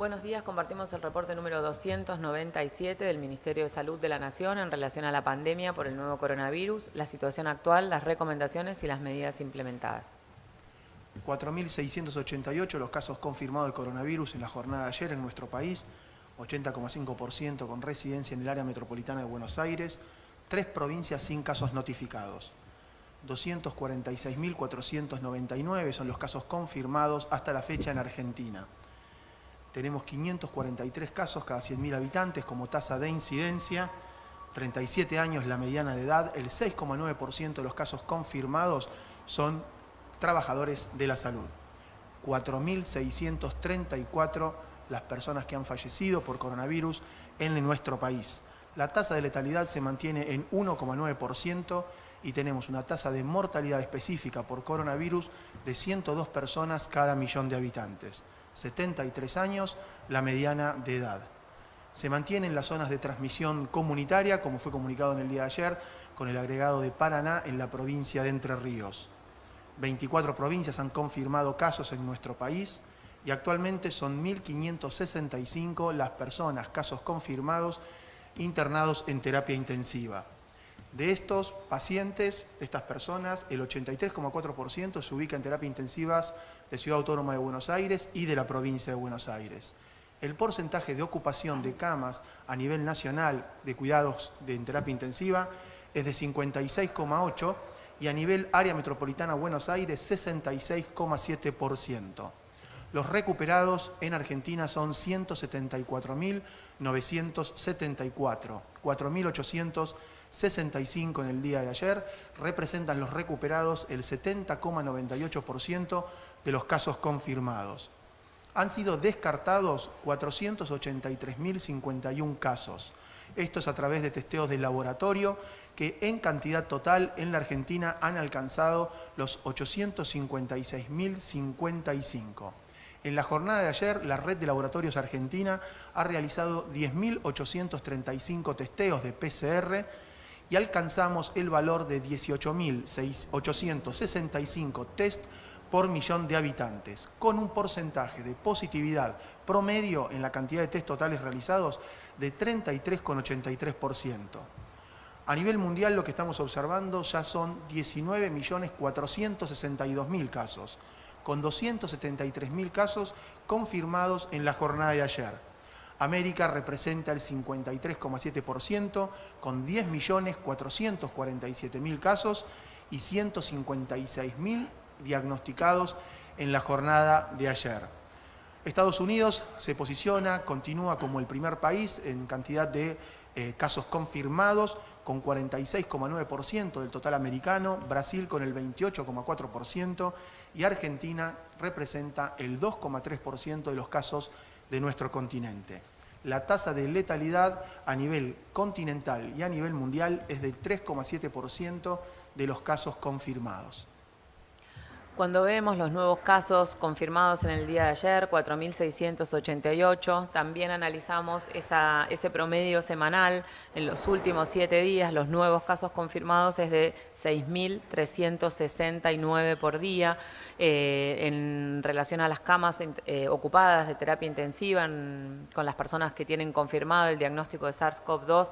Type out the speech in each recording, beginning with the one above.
Buenos días, compartimos el reporte número 297 del Ministerio de Salud de la Nación en relación a la pandemia por el nuevo coronavirus, la situación actual, las recomendaciones y las medidas implementadas. 4.688 los casos confirmados de coronavirus en la jornada de ayer en nuestro país, 80,5% con residencia en el área metropolitana de Buenos Aires, tres provincias sin casos notificados. 246.499 son los casos confirmados hasta la fecha en Argentina. Tenemos 543 casos cada 100.000 habitantes como tasa de incidencia, 37 años la mediana de edad, el 6,9% de los casos confirmados son trabajadores de la salud. 4.634 las personas que han fallecido por coronavirus en nuestro país. La tasa de letalidad se mantiene en 1,9% y tenemos una tasa de mortalidad específica por coronavirus de 102 personas cada millón de habitantes. 73 años, la mediana de edad. Se mantienen las zonas de transmisión comunitaria, como fue comunicado en el día de ayer, con el agregado de Paraná en la provincia de Entre Ríos. 24 provincias han confirmado casos en nuestro país y actualmente son 1.565 las personas, casos confirmados, internados en terapia intensiva. De estos pacientes, estas personas, el 83,4% se ubica en terapia intensivas de Ciudad Autónoma de Buenos Aires y de la provincia de Buenos Aires. El porcentaje de ocupación de camas a nivel nacional de cuidados de terapia intensiva es de 56,8% y a nivel área metropolitana Buenos Aires 66,7%. Los recuperados en Argentina son 174.974, 4.865 en el día de ayer, representan los recuperados el 70,98% de los casos confirmados. Han sido descartados 483.051 casos. Esto es a través de testeos de laboratorio que en cantidad total en la Argentina han alcanzado los 856.055. En la jornada de ayer, la red de laboratorios argentina ha realizado 10.835 testeos de PCR y alcanzamos el valor de 18.865 test por millón de habitantes, con un porcentaje de positividad promedio en la cantidad de test totales realizados de 33,83%. A nivel mundial lo que estamos observando ya son 19.462.000 casos, con 273.000 casos confirmados en la jornada de ayer. América representa el 53,7% con 10.447.000 casos y 156.000 diagnosticados en la jornada de ayer. Estados Unidos se posiciona, continúa como el primer país en cantidad de eh, casos confirmados, con 46,9% del total americano, Brasil con el 28,4% y Argentina representa el 2,3% de los casos de nuestro continente. La tasa de letalidad a nivel continental y a nivel mundial es del 3,7% de los casos confirmados. Cuando vemos los nuevos casos confirmados en el día de ayer, 4.688, también analizamos ese promedio semanal en los últimos siete días, los nuevos casos confirmados es de 6.369 por día. Eh, en relación a las camas eh, ocupadas de terapia intensiva con las personas que tienen confirmado el diagnóstico de SARS-CoV-2,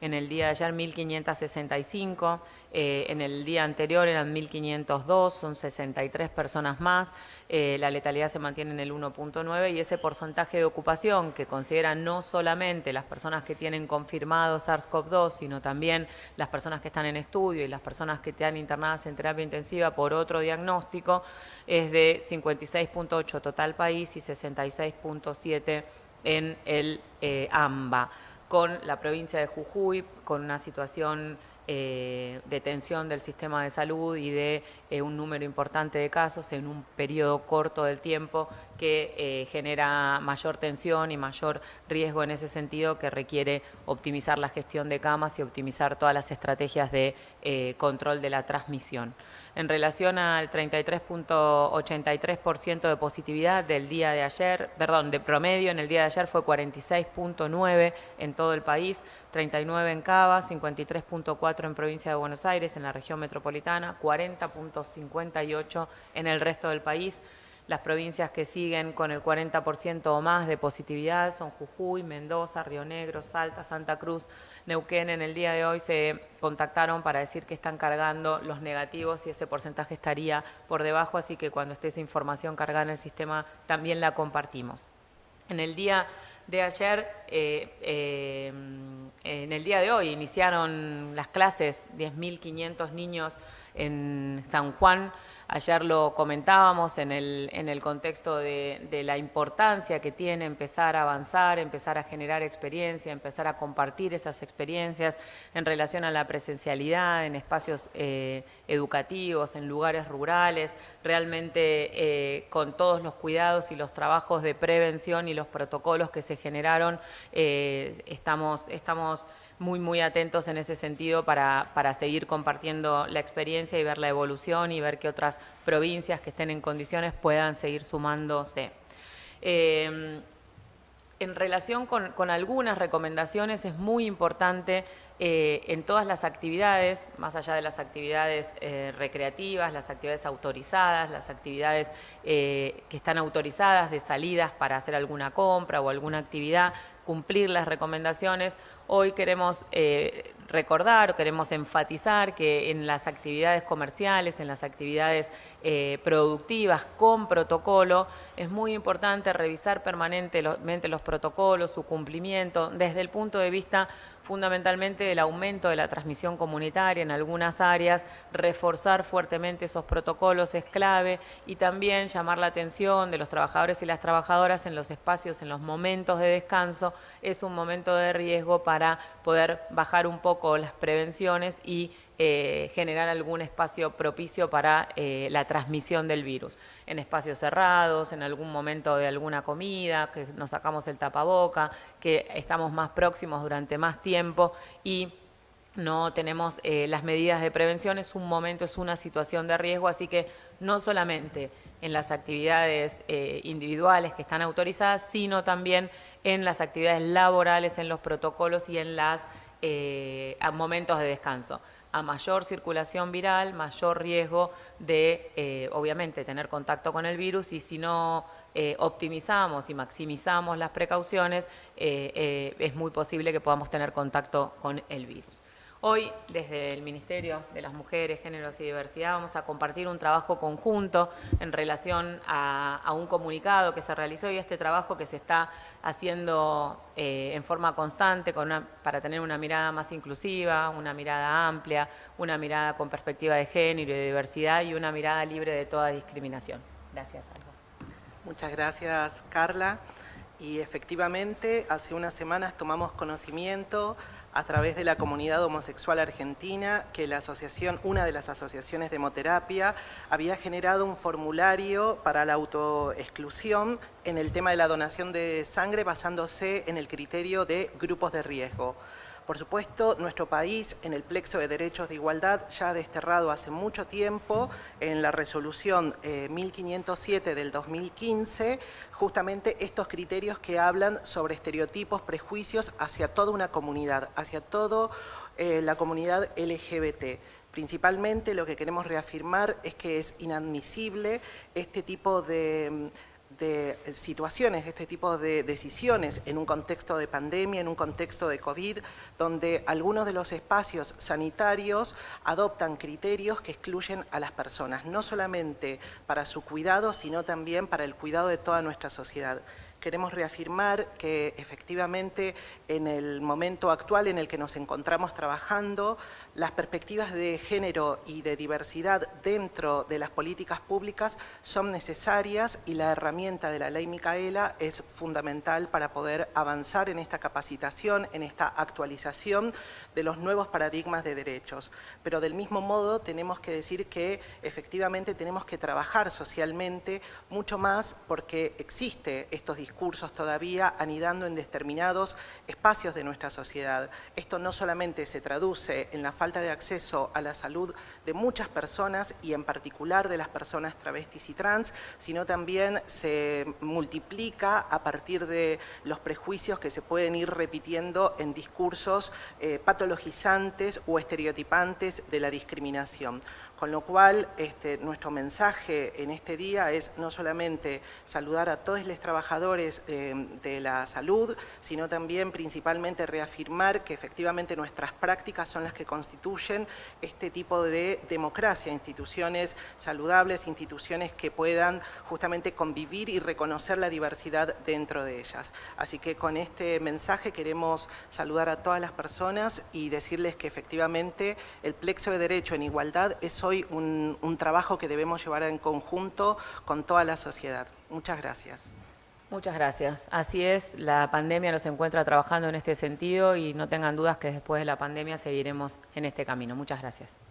en el día de ayer 1.565, eh, en el día anterior eran 1.502, son 63 personas más, eh, la letalidad se mantiene en el 1.9 y ese porcentaje de ocupación que consideran no solamente las personas que tienen confirmado SARS-CoV-2, sino también las personas que están en estudio y las personas que están internadas en terapia intensiva por otro diagnóstico, es de 56.8 total país y 66.7 en el eh, AMBA con la provincia de Jujuy, con una situación eh, de tensión del sistema de salud y de eh, un número importante de casos en un periodo corto del tiempo que eh, genera mayor tensión y mayor riesgo en ese sentido que requiere optimizar la gestión de camas y optimizar todas las estrategias de control de la transmisión. En relación al 33.83% de positividad del día de ayer, perdón, de promedio en el día de ayer fue 46.9 en todo el país, 39 en Cava, 53.4 en provincia de Buenos Aires, en la región metropolitana, 40.58 en el resto del país. Las provincias que siguen con el 40% o más de positividad son Jujuy, Mendoza, Río Negro, Salta, Santa Cruz, Neuquén. En el día de hoy se contactaron para decir que están cargando los negativos y ese porcentaje estaría por debajo, así que cuando esté esa información cargada en el sistema también la compartimos. En el día de ayer, eh, eh, en el día de hoy, iniciaron las clases 10.500 niños en San Juan. Ayer lo comentábamos en el, en el contexto de, la importancia que tiene empezar a avanzar, empezar a generar experiencia, empezar a compartir esas experiencias en relación a la presencialidad en espacios eh, educativos, en lugares rurales, realmente eh, con todos los cuidados y los trabajos de prevención y los protocolos que se generaron, eh, estamos, estamos muy, muy atentos en ese sentido para, para, seguir compartiendo la experiencia y ver la evolución y ver que otras provincias que estén en condiciones puedan seguir sumándose. Eh, en relación con, con, algunas recomendaciones es muy importante eh, en todas las actividades, más allá de las actividades eh, recreativas, las actividades autorizadas, las actividades que están autorizadas de salidas para hacer alguna compra o alguna actividad, cumplir las recomendaciones. Hoy queremos eh, recordar, queremos enfatizar que en las actividades comerciales, en las actividades eh, productivas con protocolo, es muy importante revisar permanentemente los protocolos, su cumplimiento, desde el punto de vista fundamentalmente del aumento de la transmisión comunitaria en algunas áreas, reforzar fuertemente esos protocolos es clave y también llamar la atención de los trabajadores y las trabajadoras en los espacios, en los momentos de descanso, es un momento de riesgo para poder bajar un poco las prevenciones y eh, generar algún espacio propicio para eh, la transmisión del virus. En espacios cerrados, en algún momento de alguna comida, que nos sacamos el tapaboca, que estamos más próximos durante más tiempo y no tenemos eh, las medidas de prevención, es un momento, es una situación de riesgo, así que no solamente en las actividades individuales que están autorizadas, sino también en las actividades laborales, en los protocolos y en los momentos de descanso a mayor circulación viral, mayor riesgo de, eh, obviamente, tener contacto con el virus y si no eh, optimizamos y maximizamos las precauciones, eh, es muy posible que podamos tener contacto con el virus. Hoy, desde el Ministerio de las Mujeres, Géneros y Diversidad, vamos a compartir un trabajo conjunto en relación a, un comunicado que se realizó y este trabajo que se está haciendo eh, en forma constante para tener una mirada más inclusiva, una mirada amplia, una mirada con perspectiva de género y de diversidad y una mirada libre de toda discriminación. Gracias, Muchas gracias, Carla. Y efectivamente, hace unas semanas tomamos conocimiento a través de la comunidad homosexual argentina que la asociación, una de las asociaciones de hemoterapia, había generado un formulario para la autoexclusión en el tema de la donación de sangre basándose en el criterio de grupos de riesgo. Por supuesto, nuestro país en el plexo de derechos de igualdad ya ha desterrado hace mucho tiempo en la resolución 1507 eh, del 2015 justamente estos criterios que hablan sobre estereotipos, prejuicios hacia toda una comunidad, hacia toda eh, la comunidad LGBT. Principalmente lo que queremos reafirmar es que es inadmisible este tipo de de situaciones, de este tipo de decisiones en un contexto de pandemia, en un contexto de COVID, donde algunos de los espacios sanitarios adoptan criterios que excluyen a las personas, no solamente para su cuidado, sino también para el cuidado de toda nuestra sociedad queremos reafirmar que efectivamente en el momento actual en el que nos encontramos trabajando, las perspectivas de género y de diversidad dentro de las políticas públicas son necesarias y la herramienta de la ley Micaela es fundamental para poder avanzar en esta capacitación, en esta actualización de los nuevos paradigmas de derechos. Pero del mismo modo tenemos que decir que efectivamente tenemos que trabajar socialmente mucho más porque existe estos discursos todavía anidando en determinados espacios de nuestra sociedad. Esto no solamente se traduce en la falta de acceso a la salud de muchas personas y en particular de las personas travestis y trans, sino también se multiplica a partir de los prejuicios que se pueden ir repitiendo en discursos eh, patologizantes o estereotipantes de la discriminación. Con lo cual, este, nuestro mensaje en este día es no solamente saludar a todos los trabajadores eh, de la salud, sino también principalmente reafirmar que efectivamente nuestras prácticas son las que constituyen este tipo de democracia, instituciones saludables, instituciones que puedan justamente convivir y reconocer la diversidad dentro de ellas. Así que con este mensaje queremos saludar a todas las personas y decirles que efectivamente el plexo de derecho en igualdad es hoy un, un trabajo que debemos llevar en conjunto con toda la sociedad. Muchas gracias. Muchas gracias. Así es, la pandemia nos encuentra trabajando en este sentido y no tengan dudas que después de la pandemia seguiremos en este camino. Muchas gracias.